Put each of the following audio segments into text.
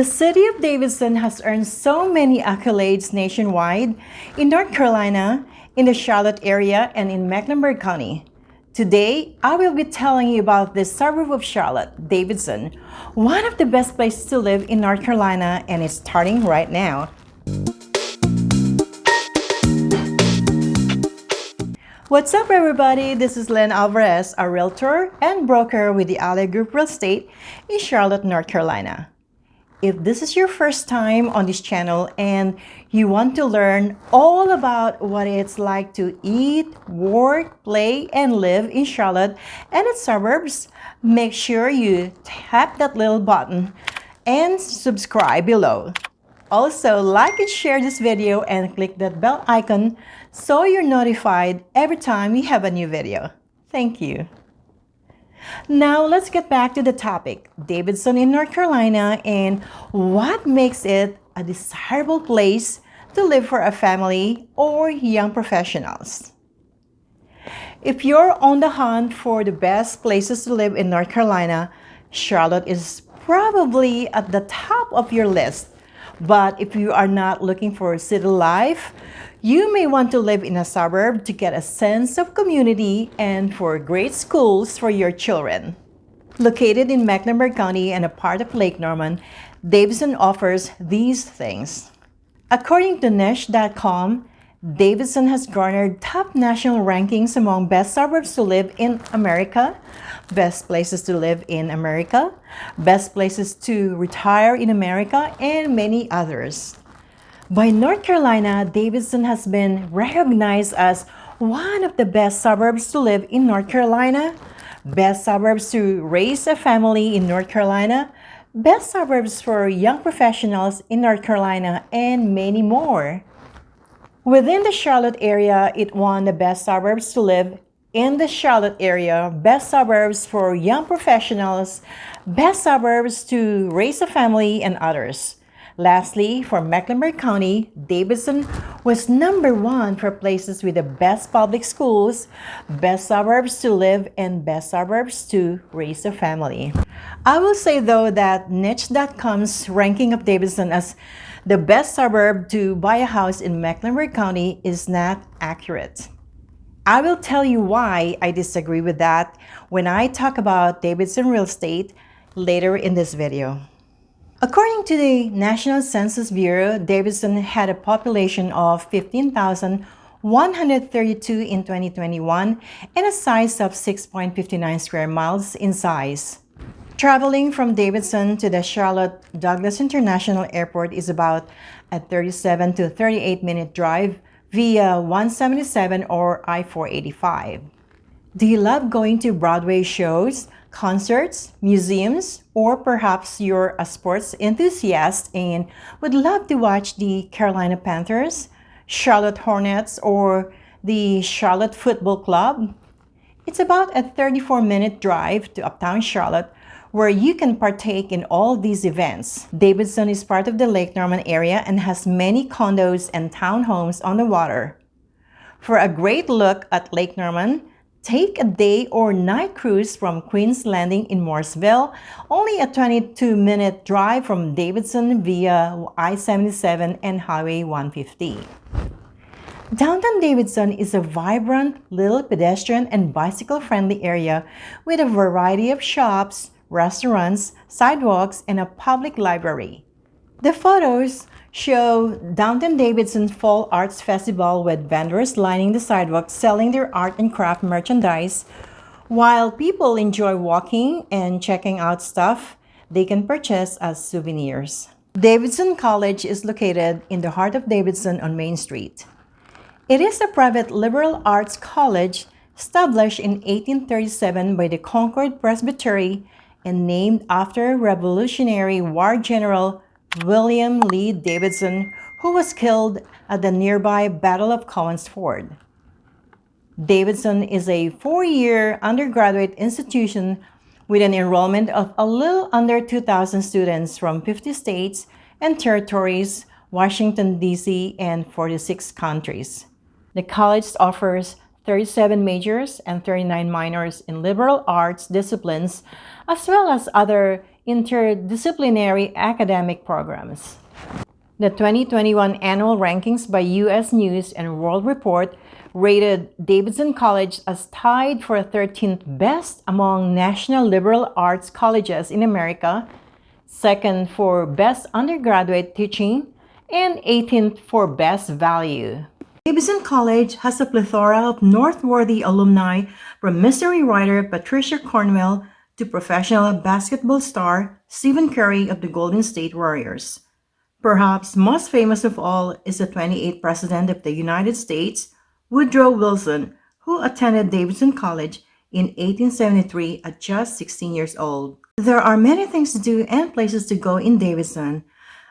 The city of Davidson has earned so many accolades nationwide in North Carolina, in the Charlotte area, and in Mecklenburg County. Today, I will be telling you about the suburb of Charlotte, Davidson, one of the best places to live in North Carolina, and it's starting right now. What's up everybody? This is Len Alvarez, a realtor and broker with the Alley Group Real Estate in Charlotte, North Carolina. If this is your first time on this channel and you want to learn all about what it's like to eat, work, play, and live in Charlotte and its suburbs, make sure you tap that little button and subscribe below. Also, like and share this video and click that bell icon so you're notified every time we have a new video. Thank you. Now, let's get back to the topic, Davidson in North Carolina and what makes it a desirable place to live for a family or young professionals. If you're on the hunt for the best places to live in North Carolina, Charlotte is probably at the top of your list but if you are not looking for city life, you may want to live in a suburb to get a sense of community and for great schools for your children. Located in Mecklenburg County and a part of Lake Norman, Davidson offers these things. According to Niche.com, Davidson has garnered top national rankings among best suburbs to live in America, best places to live in America, best places to retire in America, and many others. By North Carolina, Davidson has been recognized as one of the best suburbs to live in North Carolina, best suburbs to raise a family in North Carolina, best suburbs for young professionals in North Carolina, and many more. Within the Charlotte area, it won the Best Suburbs to Live in the Charlotte area, Best Suburbs for Young Professionals, Best Suburbs to Raise a Family, and others. Lastly, for Mecklenburg County, Davidson was number one for places with the best public schools, best suburbs to live, and best suburbs to raise a family. I will say though that Niche.com's ranking of Davidson as the best suburb to buy a house in Mecklenburg County is not accurate. I will tell you why I disagree with that when I talk about Davidson real estate later in this video. According to the National Census Bureau, Davidson had a population of 15,132 in 2021 and a size of 6.59 square miles in size. Traveling from Davidson to the Charlotte Douglas International Airport is about a 37 to 38 minute drive via I-77 or I-485. Do you love going to Broadway shows, concerts, museums, or perhaps you're a sports enthusiast and would love to watch the Carolina Panthers, Charlotte Hornets, or the Charlotte Football Club? It's about a 34 minute drive to uptown Charlotte where you can partake in all these events. Davidson is part of the Lake Norman area and has many condos and townhomes on the water. For a great look at Lake Norman, take a day or night cruise from Queen's Landing in Mooresville, only a 22-minute drive from Davidson via I-77 and Highway 150. Downtown Davidson is a vibrant, little pedestrian and bicycle-friendly area with a variety of shops, restaurants, sidewalks, and a public library. The photos show Downtown Davidson Fall Arts Festival with vendors lining the sidewalks selling their art and craft merchandise. While people enjoy walking and checking out stuff they can purchase as souvenirs. Davidson College is located in the heart of Davidson on Main Street. It is a private liberal arts college established in 1837 by the Concord Presbytery and named after Revolutionary War General William Lee Davidson, who was killed at the nearby Battle of Cowan's Ford. Davidson is a four-year undergraduate institution with an enrollment of a little under 2,000 students from 50 states and territories, Washington, D.C., and 46 countries. The college offers 37 majors and 39 minors in liberal arts disciplines, as well as other interdisciplinary academic programs. The 2021 annual rankings by U.S. News and World Report rated Davidson College as tied for 13th best among national liberal arts colleges in America, second for best undergraduate teaching, and 18th for best value. Davidson College has a plethora of Northworthy alumni from mystery writer Patricia Cornwell to professional basketball star Stephen Curry of the Golden State Warriors. Perhaps most famous of all is the 28th President of the United States, Woodrow Wilson, who attended Davidson College in 1873 at just 16 years old. There are many things to do and places to go in Davidson.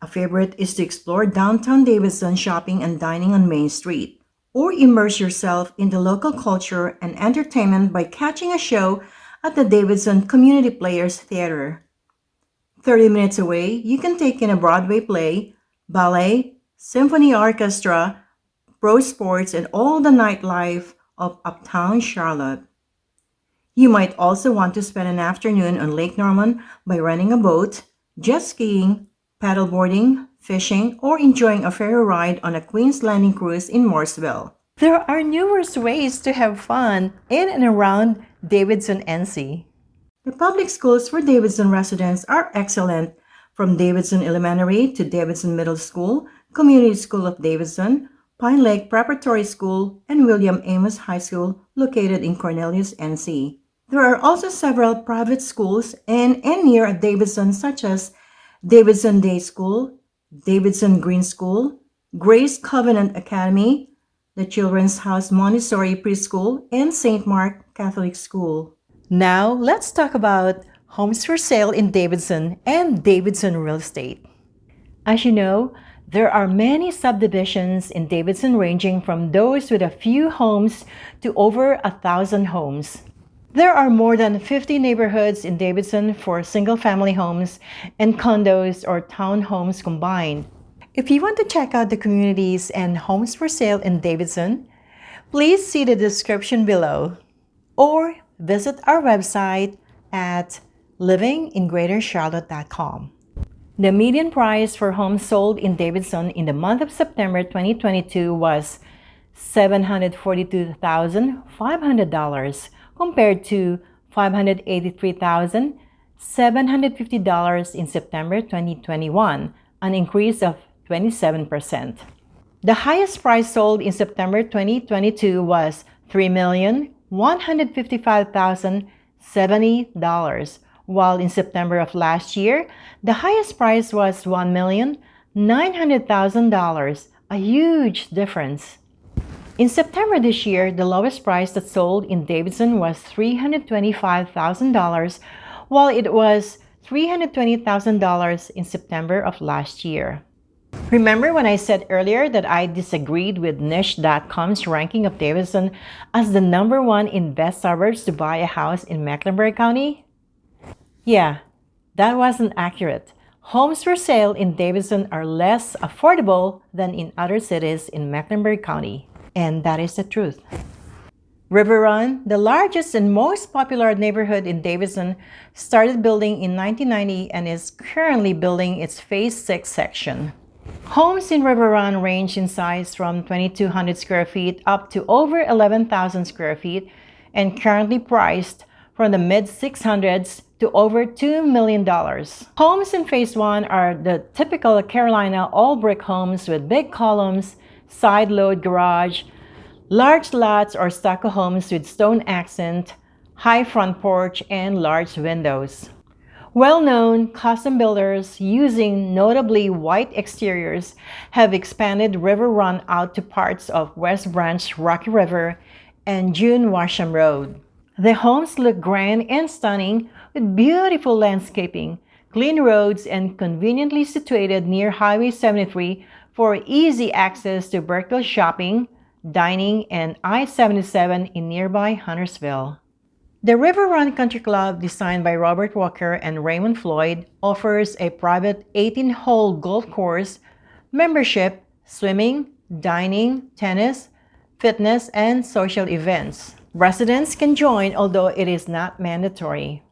A favorite is to explore downtown Davidson shopping and dining on Main Street, or immerse yourself in the local culture and entertainment by catching a show at the Davidson Community Players Theater. 30 minutes away, you can take in a Broadway play, ballet, symphony orchestra, pro sports, and all the nightlife of uptown Charlotte. You might also want to spend an afternoon on Lake Norman by renting a boat, jet skiing, paddleboarding, fishing, or enjoying a ferry ride on a Queen's Landing cruise in Mooresville. There are numerous ways to have fun in and around Davidson NC. The public schools for Davidson residents are excellent, from Davidson Elementary to Davidson Middle School, Community School of Davidson, Pine Lake Preparatory School, and William Amos High School located in Cornelius, NC. There are also several private schools in and near Davidson such as Davidson Day School, Davidson Green School, Grace Covenant Academy, the Children's House Montessori Preschool, and St. Mark Catholic School. Now, let's talk about homes for sale in Davidson and Davidson Real Estate. As you know, there are many subdivisions in Davidson ranging from those with a few homes to over a thousand homes. There are more than 50 neighborhoods in Davidson for single-family homes and condos or townhomes combined. If you want to check out the communities and homes for sale in Davidson, please see the description below or visit our website at livingingreatercharlotte.com. The median price for homes sold in Davidson in the month of September 2022 was $742,500 compared to $583,750 in September 2021, an increase of 27%. The highest price sold in September 2022 was $3 $155,070, while in September of last year, the highest price was $1,900,000, a huge difference. In September this year, the lowest price that sold in Davidson was $325,000, while it was $320,000 in September of last year. Remember when I said earlier that I disagreed with Niche.com's ranking of Davidson as the number one in best suburbs to buy a house in Mecklenburg County? Yeah, that wasn't accurate. Homes for sale in Davidson are less affordable than in other cities in Mecklenburg County. And that is the truth. River Run, the largest and most popular neighborhood in Davidson, started building in 1990 and is currently building its Phase 6 section. Homes in River Run range in size from 2,200 square feet up to over 11,000 square feet and currently priced from the mid-600s to over $2 million. Homes in Phase 1 are the typical Carolina all-brick homes with big columns, side-load garage, large lots or stucco homes with stone accent, high front porch, and large windows. Well-known custom builders using notably white exteriors have expanded River Run out to parts of West Branch Rocky River and June Washam Road. The homes look grand and stunning with beautiful landscaping, clean roads, and conveniently situated near Highway 73 for easy access to Birkdale shopping, dining, and I-77 in nearby Huntersville. The River Run Country Club, designed by Robert Walker and Raymond Floyd, offers a private 18-hole golf course, membership, swimming, dining, tennis, fitness, and social events. Residents can join, although it is not mandatory.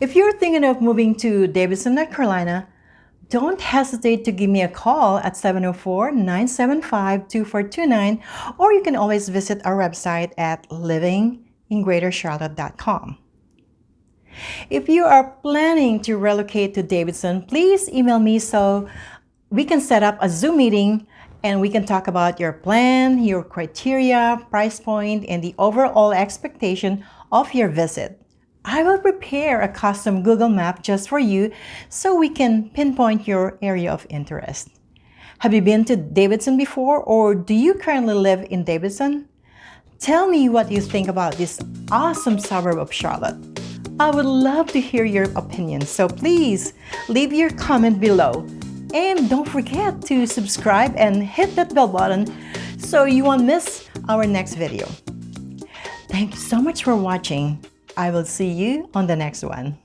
If you're thinking of moving to Davidson, North Carolina, don't hesitate to give me a call at 704-975-2429 or you can always visit our website at livingingreatercharlotte.com. If you are planning to relocate to Davidson, please email me so we can set up a Zoom meeting and we can talk about your plan, your criteria, price point, and the overall expectation of your visit. I will prepare a custom Google map just for you so we can pinpoint your area of interest. Have you been to Davidson before or do you currently live in Davidson? Tell me what you think about this awesome suburb of Charlotte. I would love to hear your opinion, so please leave your comment below. And don't forget to subscribe and hit that bell button so you won't miss our next video. Thank you so much for watching. I will see you on the next one.